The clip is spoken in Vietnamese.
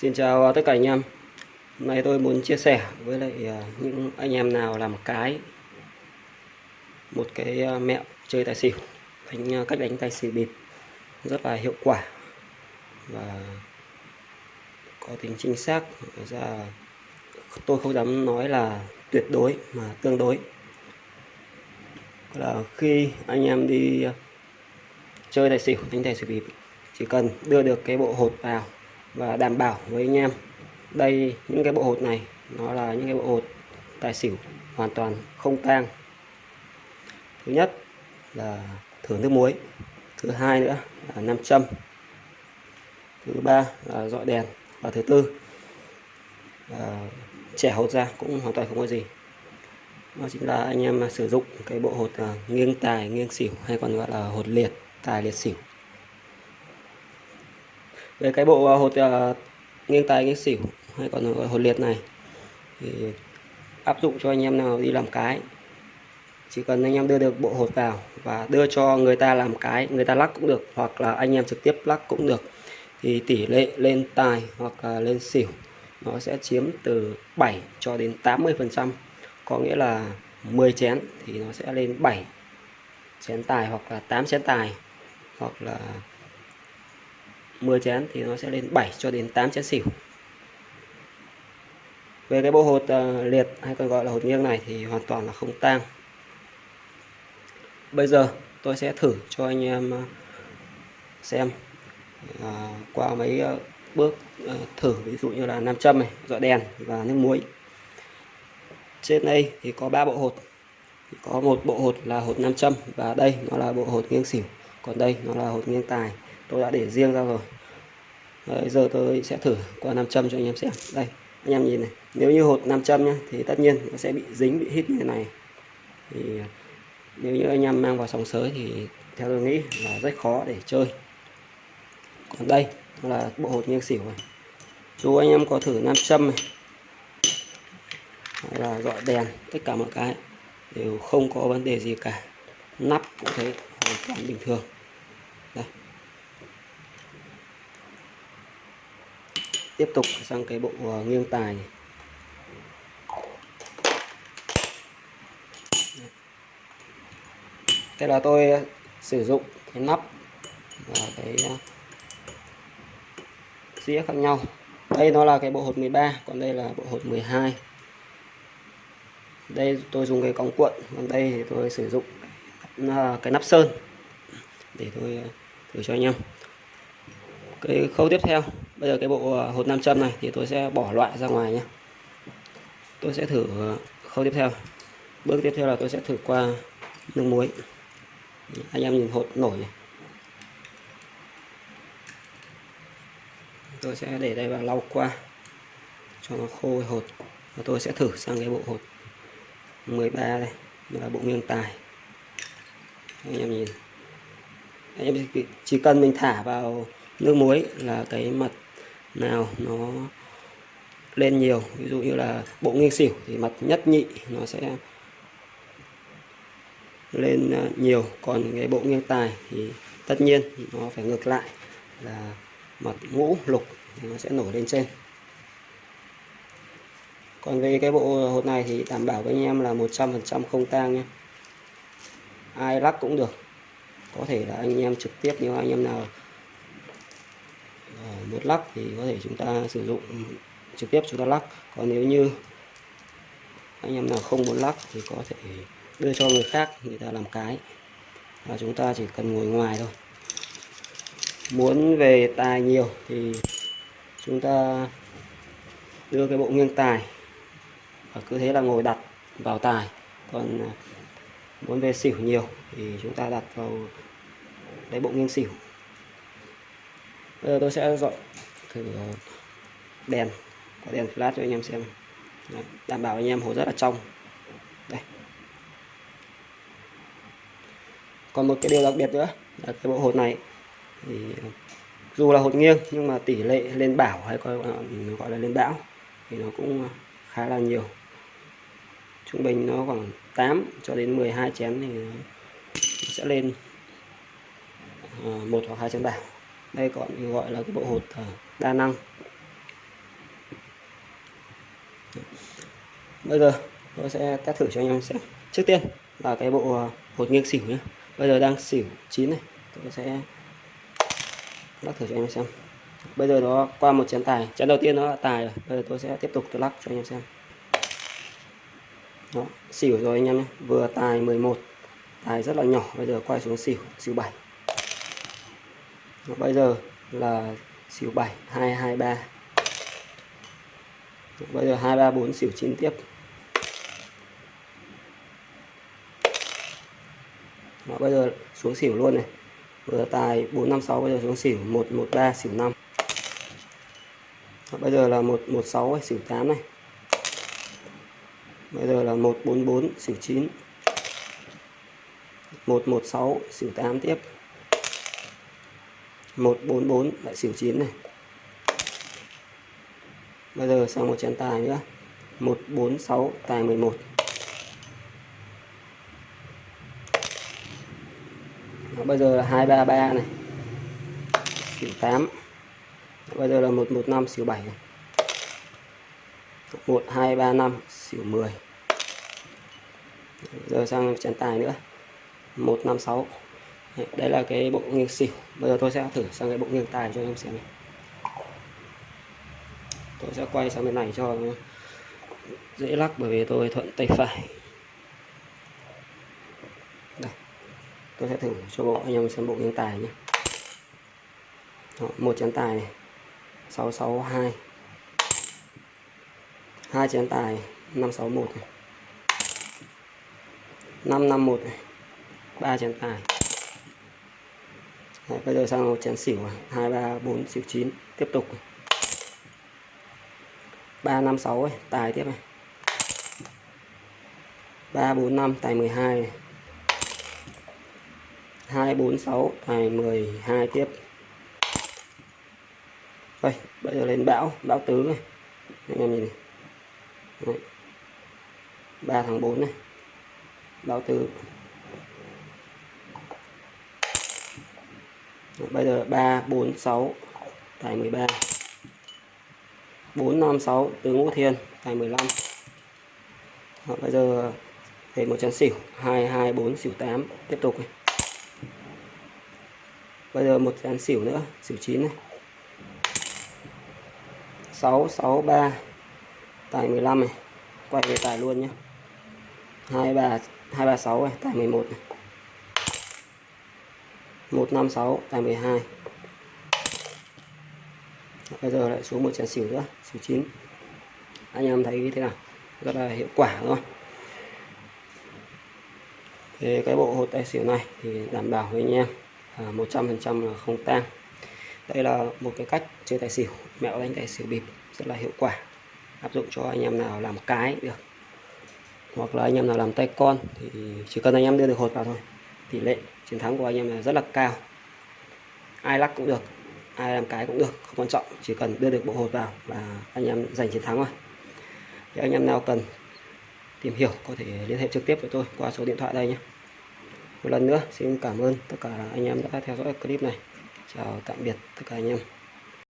Xin chào tất cả anh em. Hôm nay tôi muốn chia sẻ với lại à, những anh em nào làm cái, Một cái à, mẹo chơi tài xỉu, đánh à, Cách đánh tài xỉu bịp, Rất là hiệu quả Và có tính chính xác. Ra Tôi không dám nói là tuyệt đối mà tương đối. Là khi anh em đi chơi tài xỉu, đánh tài xỉu bịp, chỉ cần đưa được cái bộ hột vào và đảm bảo với anh em. Đây, những cái bộ hột này, nó là những cái bộ hột tài xỉu hoàn toàn không tang. Thứ nhất là thử nước muối, thứ hai nữa là nam châm, thứ ba là dọi đèn và thứ tư là trẻ hột ra cũng hoàn toàn không có gì. Đó chính là anh em sử dụng cái bộ hột à, nghiêng tài, nghiêng xỉu hay còn gọi là hột liệt, tài liệt xỉu về cái bộ à, hột uh, nghiêng tài nghiêng xỉu hay còn gọi hột liệt này thì áp dụng cho anh em nào đi làm cái. Chỉ cần anh em đưa được bộ hột vào và đưa cho người ta làm cái người ta lắc cũng được hoặc là anh em trực tiếp lắc cũng được thì tỷ lệ lên tài hoặc là lên xỉu nó sẽ chiếm từ 7 cho đến 80 phần trăm. Có nghĩa là 10 chén thì nó sẽ lên 7 chén tài hoặc là 8 chén tài hoặc là 10 chén thì nó sẽ lên 7 cho đến 8 chén xỉu. Về cái bộ hột uh, liệt hay còn gọi là hột nghiêng này thì hoàn toàn là không tang. Bây giờ tôi sẽ thử cho anh em ờ, xem uh, qua mấy uh, bước thử. Ví dụ như là nam châm này dọi đèn và nước muối. Trên đây thì có ba bộ hột. Có một bộ hột là hột nam châm và đây nó là bộ hột nghiêng xỉu. Còn đây nó là hột nghiêng tài tôi đã để riêng ra rồi. Đấy, giờ tôi sẽ thử qua nam châm cho anh em xem. Đây anh em nhìn này. Nếu như hột nam châm nhá thì tất nhiên nó sẽ bị dính bị hít như thế này. Thì nếu như anh em mang vào sóng sới thì theo tôi nghĩ là rất khó để chơi. Còn đây là bộ hột nghiêng xỉu này. Dù anh em có thử nam châm này. Hay là dọi đèn tất cả mọi cái đều không có vấn đề gì cả. Nắp cũng thế hoàn toàn bình thường. Tiếp tục sang cái bộ ờ, nghiêng tài. Thế đây là tôi sử dụng cái nắp và cái ờ, dĩa khác nhau. Đây nó là cái bộ hột 13 còn đây là bộ hột 12 đây tôi dùng cái cong cuộn, còn đây thì tôi sử dụng cái nắp ờ, sơn để tôi thử cho anh em. Cái khâu tiếp theo bây giờ cái bộ ờ, hột nam châm này thì tôi sẽ bỏ loại ra ngoài nhé. Tôi sẽ thử ờ, khâu tiếp theo. Bước tiếp theo là tôi sẽ thử qua nước muối. Anh em nhìn hột nổi. Này tôi sẽ để đây và lau qua cho nó khô hột. Và tôi sẽ thử sang cái bộ hột 13 đây đây là bộ nguyên tài. Anh em nhìn. Anh em chỉ cần mình thả vào nước muối là cái mặt nào, nó lên nhiều. Ví dụ như là bộ nghiêng xỉu thì mặt nhất nhị nó sẽ lên à, nhiều. Còn cái bộ nghiêng tài thì tất nhiên nó phải ngược lại là mặt ngũ lục thì nó sẽ nổi lên trên. Còn về cái bộ hột này thì đảm bảo với anh em là 100% không tang nhé. Ai lắc cũng được. Có thể là anh em trực tiếp, nếu anh em nào Ờ, một lắc thì có thể chúng ta sử dụng trực tiếp chúng ta lắc. Còn nếu như anh em nào không muốn lắc thì có thể đưa cho người khác, người ta làm cái. Và chúng ta chỉ cần ngồi ngoài thôi. Muốn về tài nhiều thì chúng ta đưa cái bộ nghiêng tài. Và cứ thế là ngồi đặt vào tài. Còn à, muốn về xỉu nhiều thì chúng ta đặt vào cái bộ nghiêng xỉu bây giờ tôi sẽ dọn thử đèn có đèn flash cho anh em xem. Đấy, đảm bảo anh em hồ rất là trong. Đây. Còn một cái điều đặc biệt nữa là cái bộ hột này thì dù là hột nghiêng nhưng mà tỷ lệ lên bảo hay coi gọi là lên bão thì nó cũng khá là nhiều. Trung bình nó khoảng 8 cho đến 12 chén thì sẽ lên ờ, một hoặc hai chén bảo đây còn được gọi là cái bộ hột à, đa năng. Bây giờ tôi sẽ test thử cho anh em xem. Trước tiên là cái bộ à, hột nghiêng xỉu nhé bây giờ đang xỉu chín này. Tôi sẽ lắc thử cho anh em xem. Bây giờ đó qua một chén tài. Chén đầu tiên nó là tài rồi. Bây giờ tôi sẽ tiếp tục tôi lắc cho anh em xem. Đó, xỉu rồi anh em nhé. Vừa tài 11 tài rất là nhỏ. Bây giờ quay xuống xỉu xỉu 7 và bây giờ là xỉu 7 223 đó, bây giờ 234 xỉu 9 tiếp. Đó, bây giờ xuống xỉu luôn này. Vừa tài 456 bây giờ xuống xỉu 113 xỉu 5 đó, bây giờ là 116 xỉu 8 này. Bây giờ là 144 xỉu 9 116 xỉu 8 tiếp. 144 lại xỉu 9 này. Bây giờ sang một chén tài nữa. 146 tài 11 Đó, bây giờ là 233 này. Xỉu 8 bây giờ là 115 xỉu 7 này. 1235 xỉu 10 giờ sang chén tài nữa. 156 đây là cái bộ nghiêng xỉu. Bây giờ tôi sẽ thử sang cái bộ nghiêng tài cho anh em xem này. tôi sẽ quay sang bên này cho dễ lắc bởi vì tôi thuận tay phải. Đây tôi sẽ thử cho bộ anh em xem bộ nghiêng tài nhé. Đó, một chén tài này 662 hai. Chén tài 561 này. 551 này ba chén tài. Đấy, bây giờ sang một chén xỉu này. 2 3 4 xỉu 9 tiếp tục. 3 5 6 tài tiếp này. 3 4 5 tài 12 này. 2 4 6 tài 12 tiếp. Đây bây giờ lên bão bão tứ này. Anh em nhìn này. Đấy. 3 tháng 4 này. Bão tứ. Bây giờ 3 4 6 tài 13 4 5 6 tứ ngũ thiên tài 15 Đó, bây giờ thì một chén xỉu 2 2 4 xỉu 8 tiếp tục này. bây giờ một chén xỉu nữa xỉu 9 này. 6 6 3 tài 15 này. Quay về tài luôn nhé 2 3 2 3 6 này tài 11 này. 156 tại 12 bây giờ lại xuống một chén xỉu nữa xỉu 9 anh em thấy thế nào? Rất là hiệu quả rồi thì cái bộ hột tài xỉu này thì đảm bảo với anh em à, 100% là không tang. Đây là một cái cách chơi tài xỉu. Mẹo đánh tài xỉu bịp rất là hiệu quả. Áp dụng cho anh em nào làm cái được. Hoặc là anh em nào làm tay con thì chỉ cần anh em đưa được hột vào thôi tỷ lệ chiến thắng của anh em là rất là cao. Ai lắc cũng được, ai làm cái cũng được, không quan trọng, chỉ cần đưa được bộ hột vào là anh em giành chiến thắng thôi. thì anh em nào cần tìm hiểu có thể liên hệ trực tiếp với tôi qua số điện thoại đây nhé. Một lần nữa, xin cảm ơn tất cả anh em đã theo dõi clip này. Chào tạm biệt tất cả anh em.